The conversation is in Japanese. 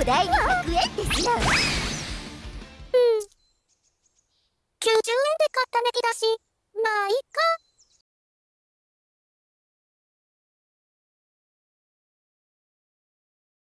お題に100円ですよう。ん。90円で買ったネギだし